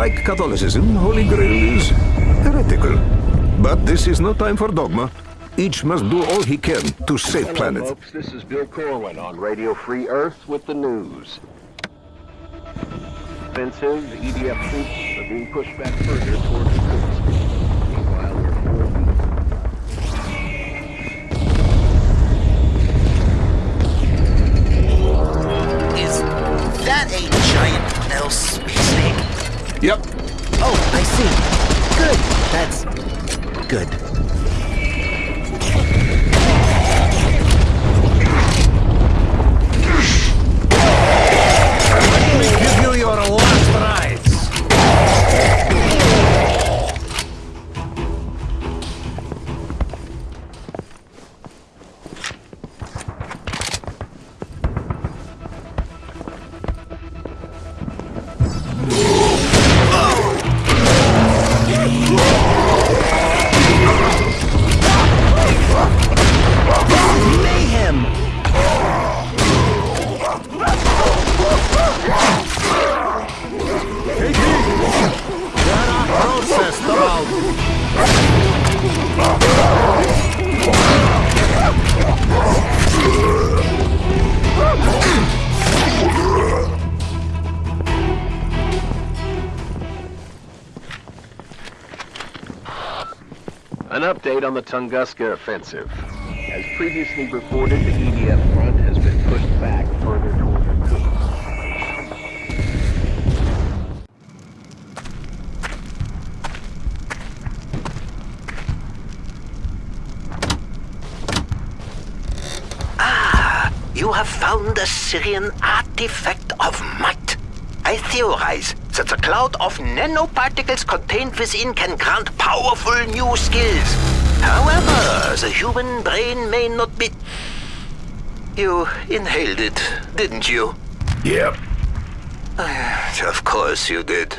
like Catholicism, Holy Grail is heretical. But this is no time for dogma. Each must do all he can to save Hello, planet. folks. This is Bill Corwin on Radio Free Earth with the news. Offensive, EDF troops are being pushed back further towards Yep. Oh, I see. Good. That's good. Update on the Tunguska offensive. As previously reported, the EDF front has been pushed back further toward Irkutsk. Ah, you have found a Sirian artifact of might. I theorize that the cloud of nanoparticles contained within can grant powerful new skills. However, the human brain may not be... You inhaled it, didn't you? Yep. Of course you did.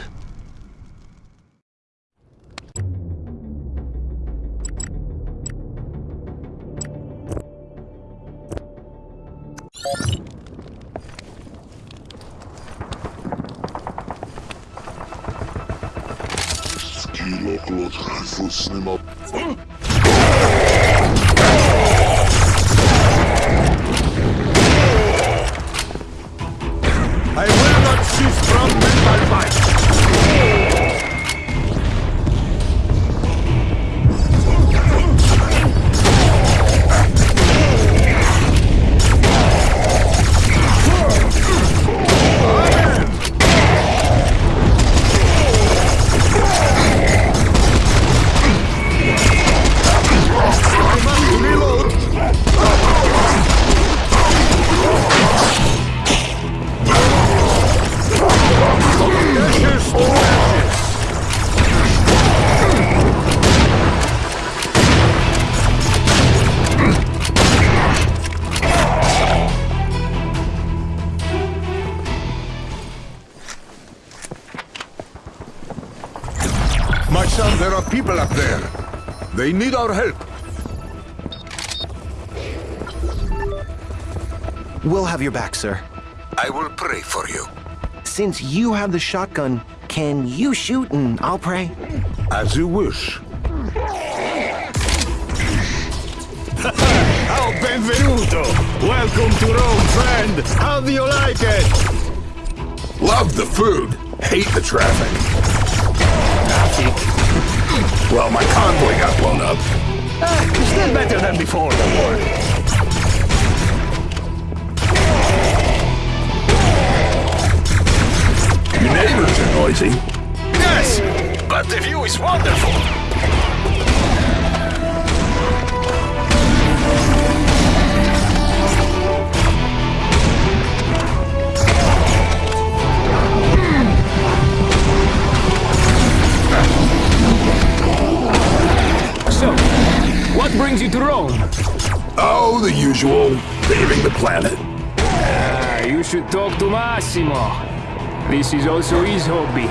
My there are people up there. They need our help. We'll have your back, sir. I will pray for you. Since you have the shotgun, can you shoot and I'll pray? As you wish. Oh, benvenuto! Welcome to Rome, friend! How do you like it? Love the food. Hate the traffic. Well, my convoy got blown up. Ah, still better than before the war. Your neighbors are noisy. Yes, but the view is wonderful. What brings you to Rome? Oh, the usual. Leaving the planet. Ah, you should talk to Massimo. This is also his hobby.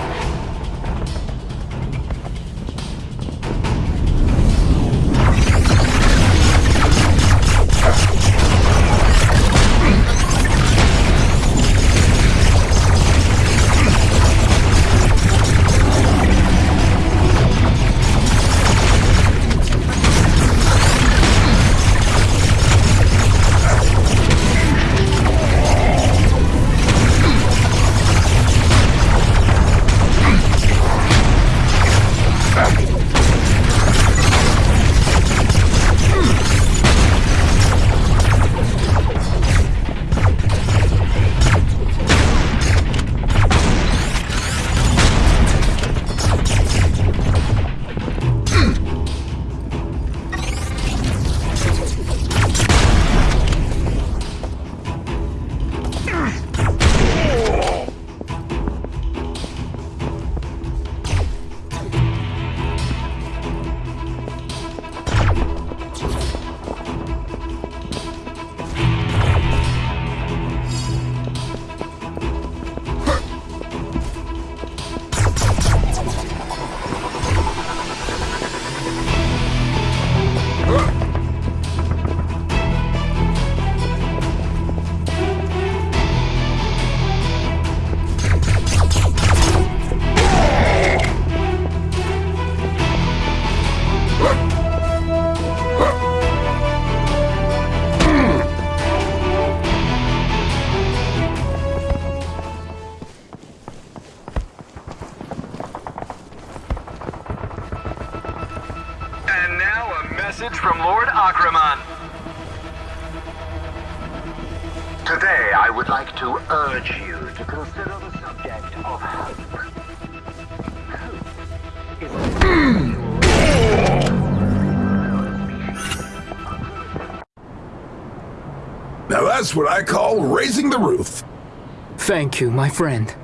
Thank you, my friend.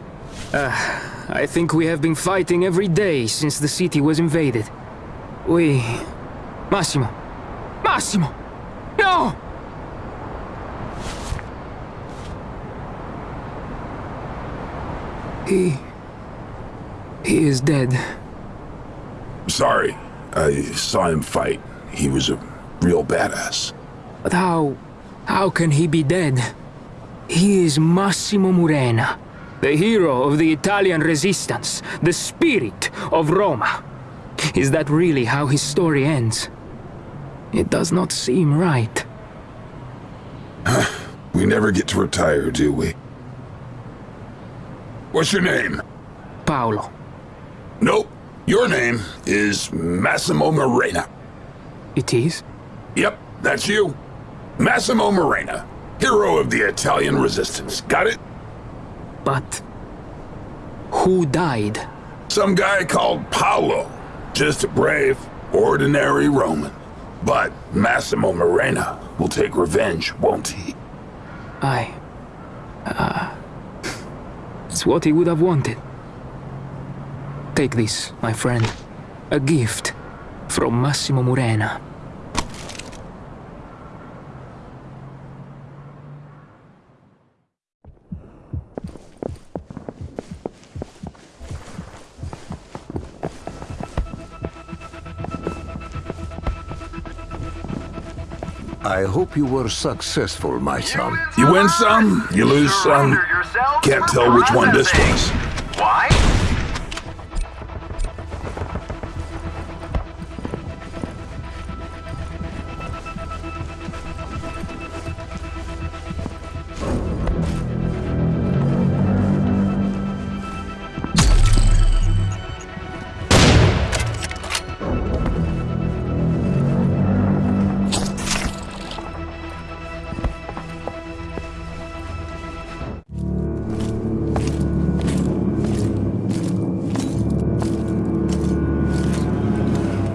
Uh, I think we have been fighting every day since the city was invaded. We... Massimo! Massimo! No! He... He is dead. Sorry, I saw him fight. He was a real badass. But how... how can he be dead? He is Massimo Murena, the hero of the Italian resistance, the spirit of Roma. Is that really how his story ends? It does not seem right. We never get to retire, do we? What's your name? Paolo. Nope. Your name is Massimo Morena. It is? Yep, that's you. Massimo Morena, hero of the Italian resistance. Got it? But... Who died? Some guy called Paolo. Just a brave, ordinary Roman. But Massimo Morena will take revenge, won't he? I... Uh... It's what he would have wanted. Take this, my friend. A gift from Massimo Murena. I hope you were successful, my son. You win some, you lose some. Can't tell which one this was. Why?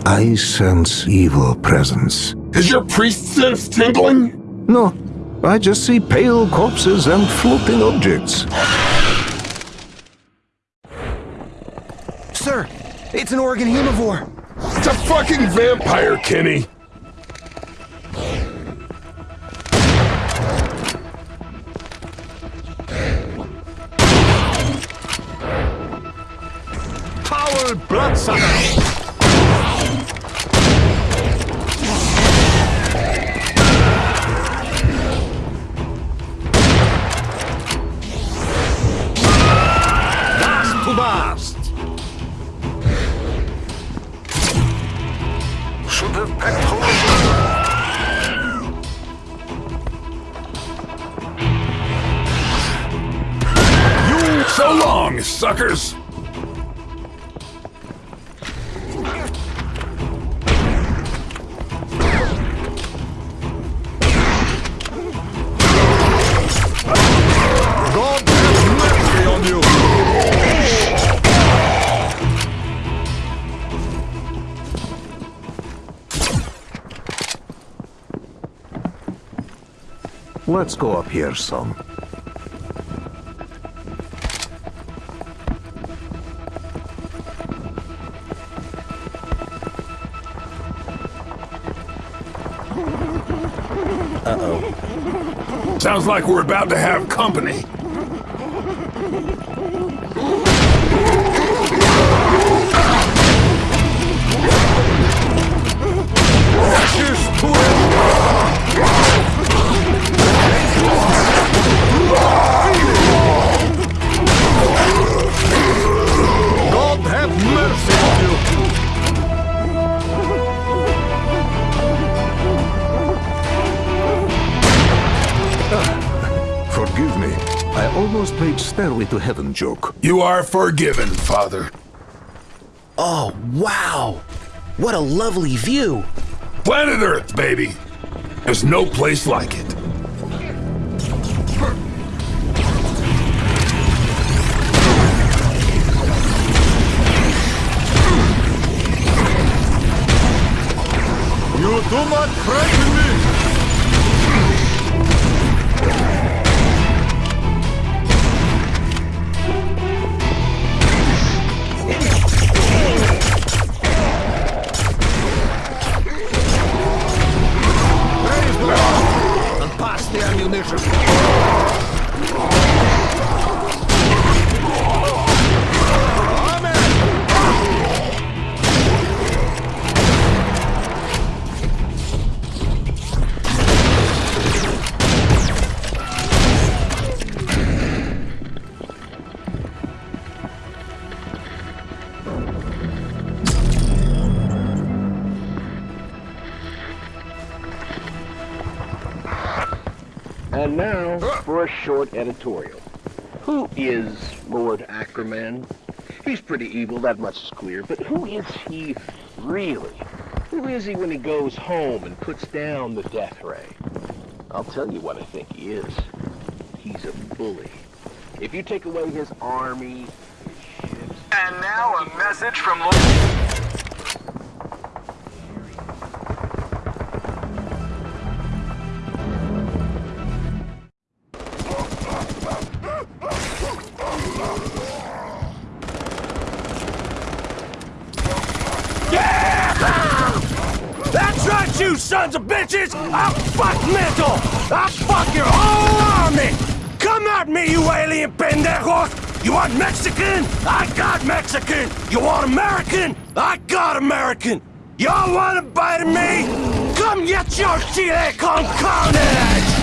I sense evil presence. Is your priest sense tingling? No, I just see pale corpses and floating objects. Sir, it's an organ hemovore. It's a fucking vampire, Kenny. Foul bloodsucker! Suckers. God have mercy on you! Let's go up here, son. Sounds like we're about to have company. Ashes to I almost played Stairway to Heaven joke. You are forgiven, Father. Oh, wow! What a lovely view! Planet Earth, baby. There's no place like it. You do not frighten me! The short editorial. Who is Lord Achriman? He's pretty evil, that much is clear, but who is he really? Who is he when he goes home and puts down the death ray? I'll tell you what I think he is. He's a bully. If you take away his army, his ships, And now a message from Lord... sons of bitches! I'll fuck Mental! I'll fuck your whole army! Come at me, you alien pendejos! You want Mexican? I got Mexican! You want American? I got American! Y'all want to bite me? Come get your chile con carnage!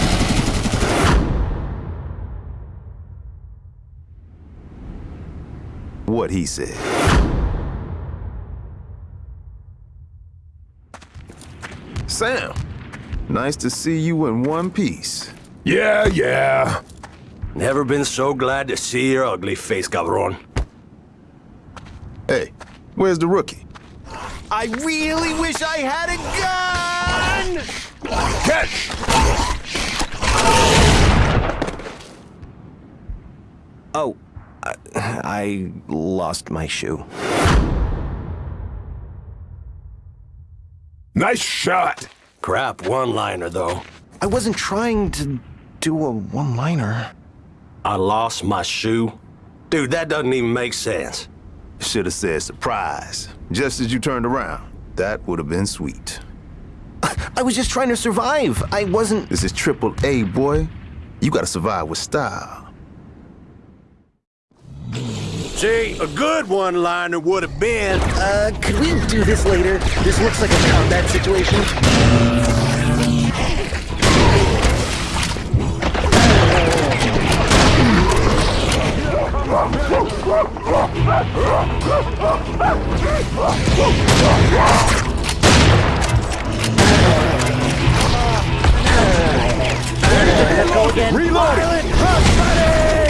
What he said. Sam, nice to see you in one piece. Yeah, yeah. Never been so glad to see your ugly face, cabron. Hey, where's the rookie? I really wish I had a gun! Catch! Oh, I, I lost my shoe. Nice shot. Crap one-liner, though. I wasn't trying to do a one-liner. I lost my shoe. Dude, that doesn't even make sense. Should have said surprise. Just as you turned around. That would have been sweet. I was just trying to survive. I wasn't. This is triple A, boy. You gotta survive with style. See, a good one-liner would have been... Uh, could we do this later? This looks like a combat situation. Gotta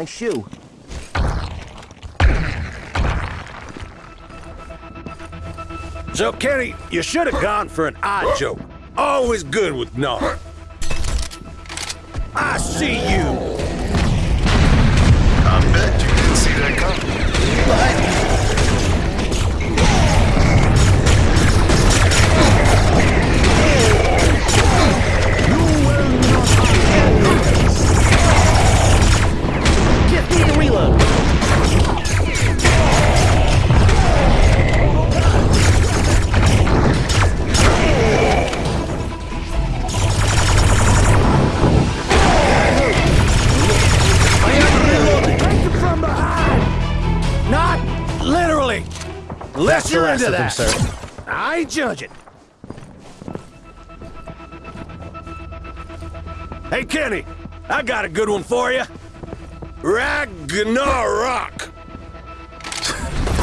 my shoe. So, Kenny, you should have gone for an odd joke. Always good with no. I see you! Need to reload. Unless you're into that. Sir. I judge it. Hey, Kenny, I got a good one for you. Ragnarok!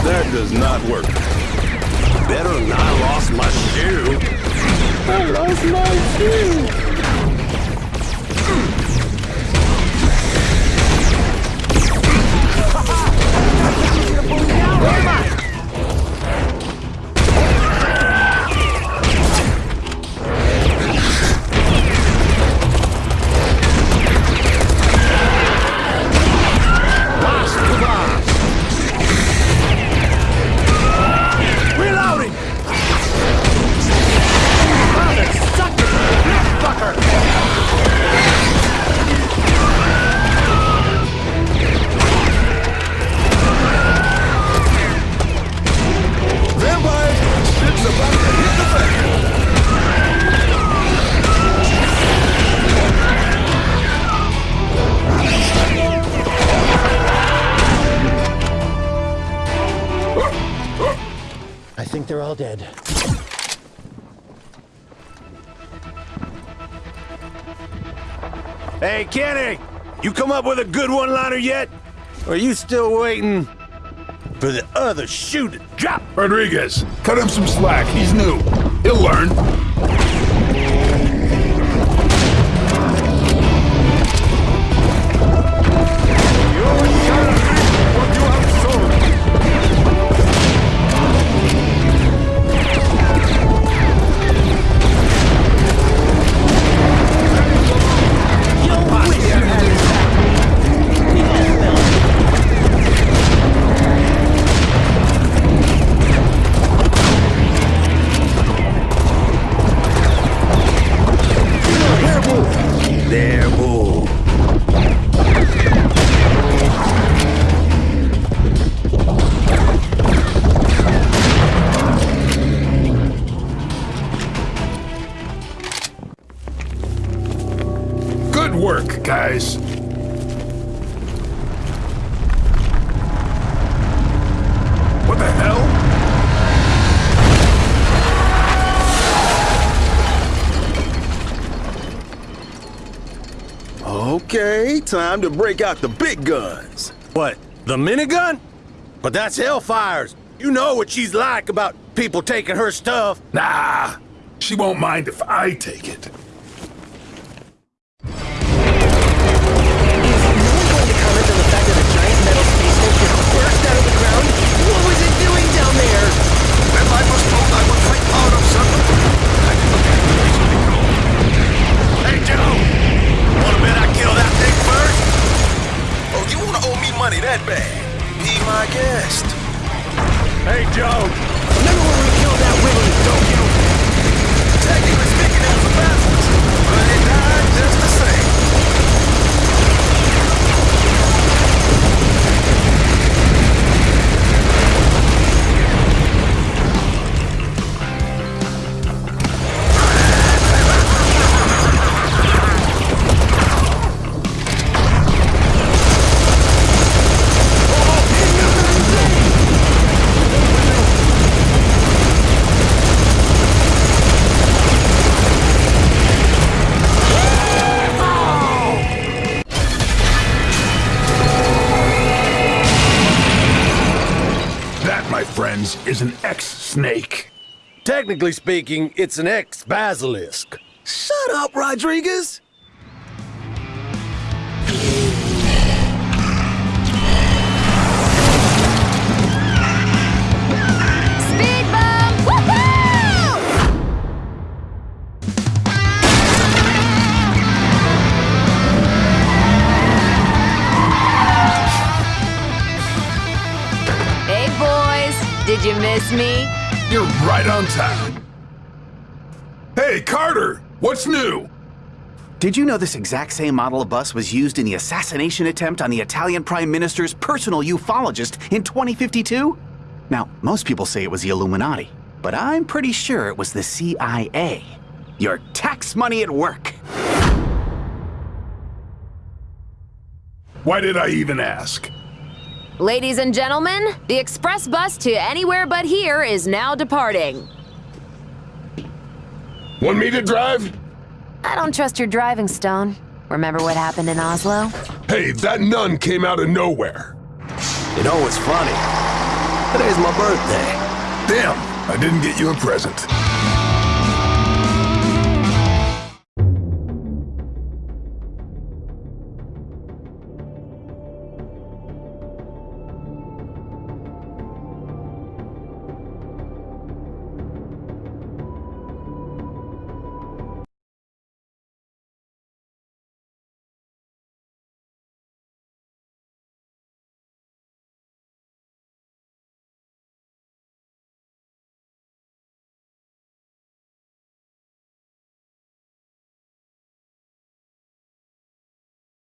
that does not work. Better than I lost my shoe. I lost my shoe! with a good one-liner yet? Or are you still waiting for the other shoe to drop? Rodriguez, cut him some slack. He's new. He'll learn. guys. What the hell? Okay, time to break out the big guns. What, the minigun? But that's Hellfire's. You know what she's like about people taking her stuff. Nah, she won't mind if I take it. is an ex-snake. Technically speaking, it's an ex-basilisk. Shut up, Rodriguez! That's me. You're right on time. Hey, Carter, what's new? Did you know this exact same model of bus was used in the assassination attempt on the Italian Prime Minister's personal ufologist in 2052? Now, most people say it was the Illuminati, but I'm pretty sure it was the CIA. Your tax money at work. Why did I even ask? Ladies and gentlemen, the express bus to anywhere but here is now departing. Want me to drive? I don't trust your driving, Stone. Remember what happened in Oslo? Hey, that nun came out of nowhere. You know what's funny? Today's my birthday. Damn, I didn't get you a present.